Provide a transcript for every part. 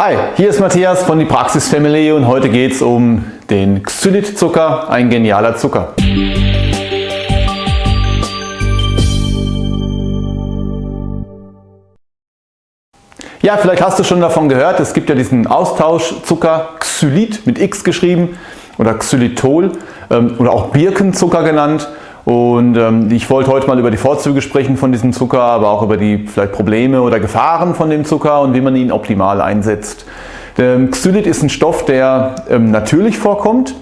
Hi, hier ist Matthias von die Praxis Family und heute geht es um den Xylit-Zucker, ein genialer Zucker. Ja, vielleicht hast du schon davon gehört, es gibt ja diesen Austauschzucker Xylit mit X geschrieben oder Xylitol ähm, oder auch Birkenzucker genannt. Und ähm, ich wollte heute mal über die Vorzüge sprechen von diesem Zucker, aber auch über die vielleicht Probleme oder Gefahren von dem Zucker und wie man ihn optimal einsetzt. Ähm, Xylit ist ein Stoff, der ähm, natürlich vorkommt.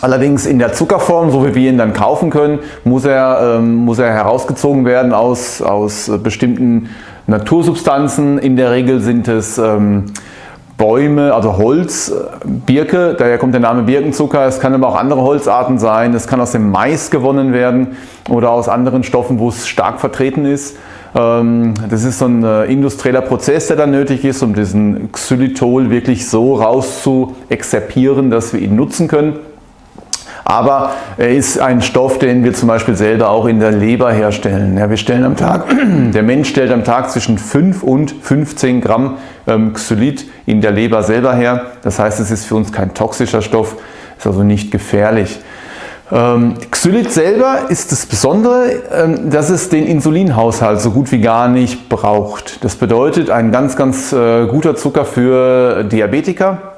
Allerdings in der Zuckerform, so wie wir ihn dann kaufen können, muss er, ähm, muss er herausgezogen werden aus, aus bestimmten Natursubstanzen. In der Regel sind es ähm, Bäume, also Holz, Birke, daher kommt der Name Birkenzucker. Es kann aber auch andere Holzarten sein. Es kann aus dem Mais gewonnen werden oder aus anderen Stoffen, wo es stark vertreten ist. Ähm, das ist so ein äh, industrieller Prozess, der dann nötig ist, um diesen Xylitol wirklich so raus zu exerpieren, dass wir ihn nutzen können. Aber er ist ein Stoff, den wir zum Beispiel selber auch in der Leber herstellen. Ja, wir stellen am Tag, der Mensch stellt am Tag zwischen 5 und 15 Gramm ähm, Xylit in der Leber selber her. Das heißt, es ist für uns kein toxischer Stoff, ist also nicht gefährlich. Ähm, Xylit selber ist das Besondere, ähm, dass es den Insulinhaushalt so gut wie gar nicht braucht. Das bedeutet ein ganz, ganz äh, guter Zucker für Diabetiker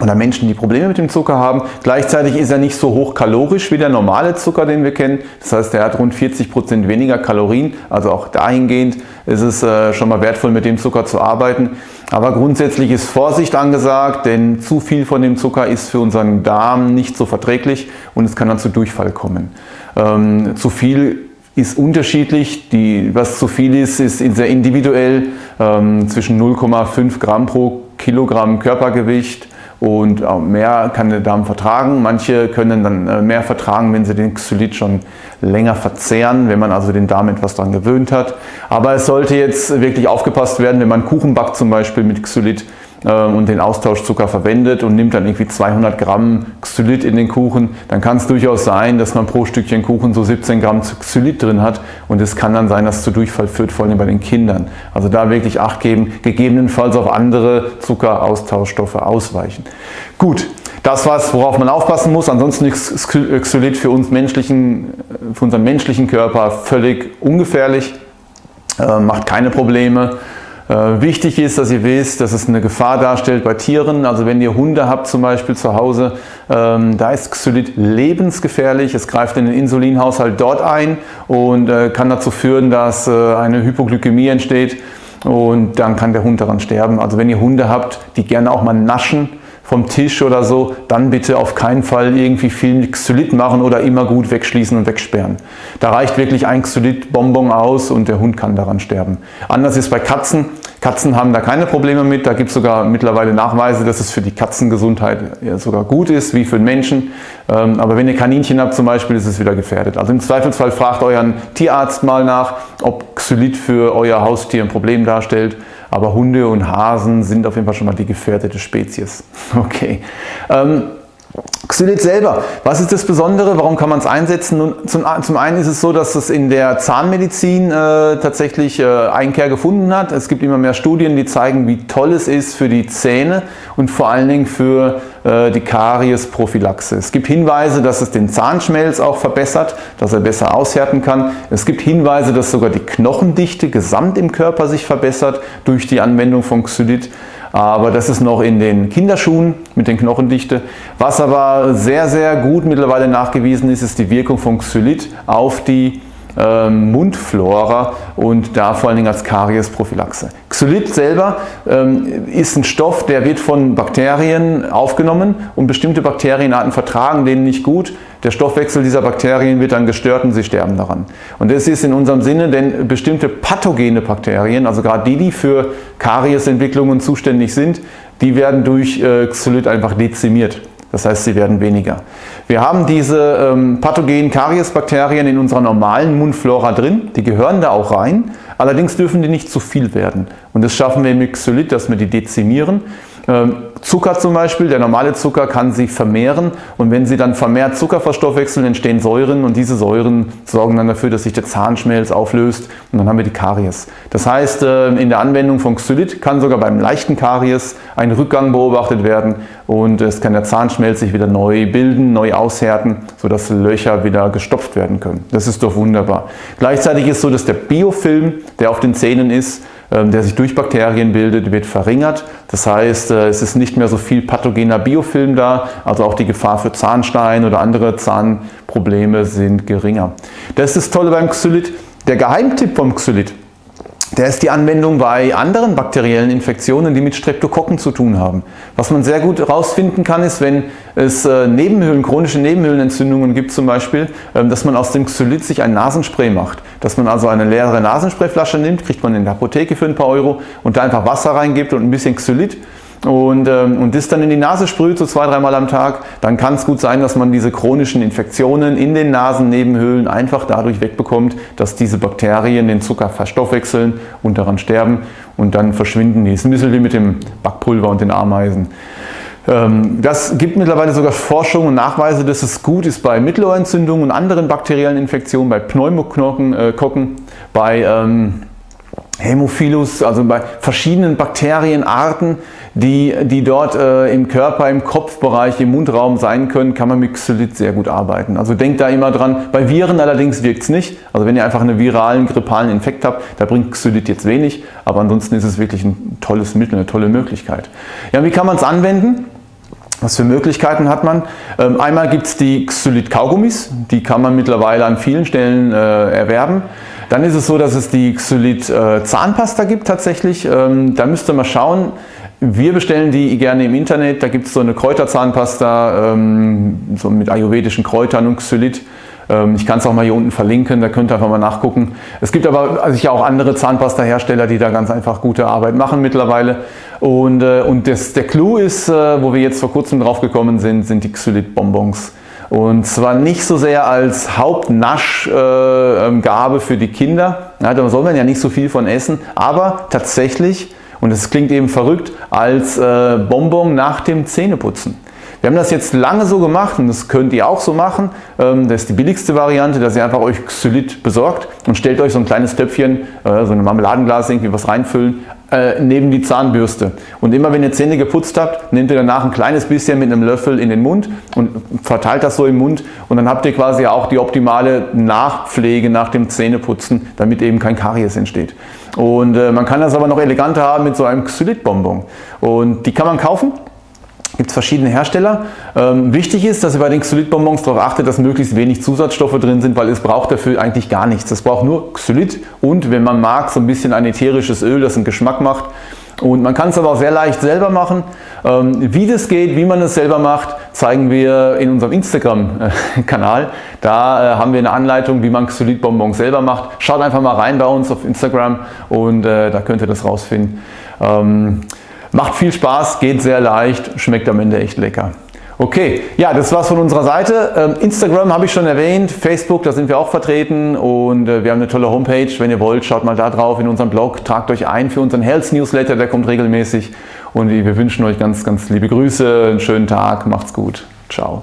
oder Menschen, die Probleme mit dem Zucker haben. Gleichzeitig ist er nicht so hochkalorisch wie der normale Zucker, den wir kennen. Das heißt, er hat rund 40 Prozent weniger Kalorien. Also auch dahingehend ist es äh, schon mal wertvoll, mit dem Zucker zu arbeiten. Aber grundsätzlich ist Vorsicht angesagt, denn zu viel von dem Zucker ist für unseren Darm nicht so verträglich und es kann dann zu Durchfall kommen. Ähm, zu viel ist unterschiedlich. Die, was zu viel ist, ist sehr individuell. Ähm, zwischen 0,5 Gramm pro Kilogramm Körpergewicht und mehr kann der Darm vertragen. Manche können dann äh, mehr vertragen, wenn sie den Xylit schon länger verzehren, wenn man also den Darm etwas daran gewöhnt hat. Aber es sollte jetzt wirklich aufgepasst werden, wenn man Kuchen backt zum Beispiel mit Xylit, und den Austauschzucker verwendet und nimmt dann irgendwie 200 Gramm Xylit in den Kuchen, dann kann es durchaus sein, dass man pro Stückchen Kuchen so 17 Gramm Xylit drin hat und es kann dann sein, dass es zu Durchfall führt, vor allem bei den Kindern. Also da wirklich Acht geben, gegebenenfalls auf andere Zuckeraustauschstoffe ausweichen. Gut, das was, worauf man aufpassen muss. Ansonsten ist Xylit für uns menschlichen, für unseren menschlichen Körper völlig ungefährlich, äh, macht keine Probleme. Äh, wichtig ist, dass ihr wisst, dass es eine Gefahr darstellt bei Tieren. Also wenn ihr Hunde habt zum Beispiel zu Hause, ähm, da ist Xylit lebensgefährlich. Es greift in den Insulinhaushalt dort ein und äh, kann dazu führen, dass äh, eine Hypoglykämie entsteht und dann kann der Hund daran sterben. Also wenn ihr Hunde habt, die gerne auch mal naschen, vom Tisch oder so, dann bitte auf keinen Fall irgendwie viel Xylit machen oder immer gut wegschließen und wegsperren. Da reicht wirklich ein Xylit-Bonbon aus und der Hund kann daran sterben. Anders ist bei Katzen. Katzen haben da keine Probleme mit. Da gibt es sogar mittlerweile Nachweise, dass es für die Katzengesundheit sogar gut ist, wie für den Menschen. Ähm, aber wenn ihr Kaninchen habt zum Beispiel, ist es wieder gefährdet. Also im Zweifelsfall fragt euren Tierarzt mal nach, ob Xylit für euer Haustier ein Problem darstellt. Aber Hunde und Hasen sind auf jeden Fall schon mal die gefährdete Spezies. Okay. Xylit selber, was ist das Besondere, warum kann man es einsetzen? Nun, zum, zum, einen ist es so, dass es in der Zahnmedizin äh, tatsächlich äh, Einkehr gefunden hat. Es gibt immer mehr Studien, die zeigen, wie toll es ist für die Zähne und vor allen Dingen für die Kariesprophylaxe. Es gibt Hinweise, dass es den Zahnschmelz auch verbessert, dass er besser aushärten kann. Es gibt Hinweise, dass sogar die Knochendichte gesamt im Körper sich verbessert durch die Anwendung von Xylit aber das ist noch in den Kinderschuhen mit den Knochendichte. Was aber sehr, sehr gut mittlerweile nachgewiesen ist, ist die Wirkung von Xylit auf die ähm, Mundflora und da vor allen Dingen als Kariesprophylaxe. Xylit selber ähm, ist ein Stoff, der wird von Bakterien aufgenommen und bestimmte Bakterienarten vertragen den nicht gut. Der Stoffwechsel dieser Bakterien wird dann gestört und sie sterben daran. Und das ist in unserem Sinne, denn bestimmte pathogene Bakterien, also gerade die, die für Kariesentwicklungen zuständig sind, die werden durch äh, Xylit einfach dezimiert. Das heißt, sie werden weniger. Wir haben diese ähm, pathogenen Kariesbakterien in unserer normalen Mundflora drin, die gehören da auch rein, allerdings dürfen die nicht zu viel werden. Und das schaffen wir mit Xylit, dass wir die dezimieren. Ähm, Zucker zum Beispiel, der normale Zucker kann sich vermehren und wenn Sie dann vermehrt Zucker verstoffwechseln, entstehen Säuren und diese Säuren sorgen dann dafür, dass sich der Zahnschmelz auflöst und dann haben wir die Karies. Das heißt, äh, in der Anwendung von Xylit kann sogar beim leichten Karies ein Rückgang beobachtet werden und es kann der Zahnschmelz sich wieder neu bilden, neu aushärten, sodass Löcher wieder gestopft werden können. Das ist doch wunderbar. Gleichzeitig ist so, dass der Biofilm, der auf den Zähnen ist, der sich durch Bakterien bildet, wird verringert. Das heißt, äh, es ist nicht mehr so viel pathogener Biofilm da, also auch die Gefahr für Zahnstein oder andere Zahnprobleme sind geringer. Das ist das Tolle beim Xylit. Der Geheimtipp vom Xylit der ist die Anwendung bei anderen bakteriellen Infektionen, die mit Streptokokken zu tun haben. Was man sehr gut herausfinden kann, ist, wenn es äh, Nebenhöhlen, chronische Nebenhöhlenentzündungen gibt zum Beispiel, ähm, dass man aus dem Xylit sich ein Nasenspray macht. Dass man also eine leere Nasensprayflasche nimmt, kriegt man in der Apotheke für ein paar Euro und da einfach Wasser reingibt und ein bisschen Xylit und, ähm, und das dann in die Nase sprüht, so zwei, dreimal am Tag, dann kann es gut sein, dass man diese chronischen Infektionen in den Nasennebenhöhlen einfach dadurch wegbekommt, dass diese Bakterien den Zucker verstoffwechseln und daran sterben und dann verschwinden die. Das ist ein bisschen wie mit dem Backpulver und den Ameisen. Ähm, das gibt mittlerweile sogar Forschung und Nachweise, dass es gut ist bei Mittelohrentzündungen und anderen bakteriellen Infektionen, bei Pneumoknocken, äh, bei ähm, Hämophilus, also bei verschiedenen Bakterienarten, die, die dort äh, im Körper, im Kopfbereich, im Mundraum sein können, kann man mit Xylit sehr gut arbeiten. Also denkt da immer dran. Bei Viren allerdings wirkt es nicht. Also wenn ihr einfach einen viralen, grippalen Infekt habt, da bringt Xylit jetzt wenig, aber ansonsten ist es wirklich ein tolles Mittel, eine tolle Möglichkeit. Ja, wie kann man es anwenden? Was für Möglichkeiten hat man? Ähm, einmal gibt es die Xylit-Kaugummis, die kann man mittlerweile an vielen Stellen äh, erwerben. Dann ist es so, dass es die Xylit äh, Zahnpasta gibt tatsächlich. Ähm, da müsst ihr mal schauen. Wir bestellen die gerne im Internet. Da gibt es so eine Kräuterzahnpasta ähm, so mit ayurvedischen Kräutern und Xylit. Ähm, ich kann es auch mal hier unten verlinken, da könnt ihr einfach mal nachgucken. Es gibt aber sicher auch andere Zahnpasta-Hersteller, die da ganz einfach gute Arbeit machen mittlerweile. Und, äh, und das, der Clou ist, äh, wo wir jetzt vor kurzem drauf gekommen sind, sind die Xylit-Bonbons. Und zwar nicht so sehr als Hauptnaschgabe äh, für die Kinder, ja, da soll man ja nicht so viel von essen, aber tatsächlich, und das klingt eben verrückt, als äh, Bonbon nach dem Zähneputzen. Wir haben das jetzt lange so gemacht und das könnt ihr auch so machen. Ähm, das ist die billigste Variante, dass ihr einfach euch Xylit besorgt und stellt euch so ein kleines Töpfchen, äh, so ein Marmeladenglas, irgendwie was reinfüllen, äh, neben die Zahnbürste. Und immer wenn ihr Zähne geputzt habt, nehmt ihr danach ein kleines bisschen mit einem Löffel in den Mund und verteilt das so im Mund und dann habt ihr quasi auch die optimale Nachpflege nach dem Zähneputzen, damit eben kein Karies entsteht. Und äh, man kann das aber noch eleganter haben mit so einem Xylit-Bonbon. Und die kann man kaufen gibt es verschiedene Hersteller. Ähm, wichtig ist, dass ihr bei den Xylit-Bonbons darauf achtet, dass möglichst wenig Zusatzstoffe drin sind, weil es braucht dafür eigentlich gar nichts. Es braucht nur Xylit und, wenn man mag, so ein bisschen ein ätherisches Öl, das einen Geschmack macht. Und man kann es aber auch sehr leicht selber machen. Ähm, wie das geht, wie man es selber macht, zeigen wir in unserem Instagram-Kanal. Da äh, haben wir eine Anleitung, wie man Xylit-Bonbons selber macht. Schaut einfach mal rein bei uns auf Instagram und äh, da könnt ihr das rausfinden. Ähm, Macht viel Spaß, geht sehr leicht, schmeckt am Ende echt lecker. Okay, ja, das war's von unserer Seite. Ähm, Instagram habe ich schon erwähnt, Facebook, da sind wir auch vertreten und äh, wir haben eine tolle Homepage. Wenn ihr wollt, schaut mal da drauf in unserem Blog, tragt euch ein für unseren Health Newsletter, der kommt regelmäßig und wir wünschen euch ganz, ganz liebe Grüße, einen schönen Tag, macht's gut, ciao.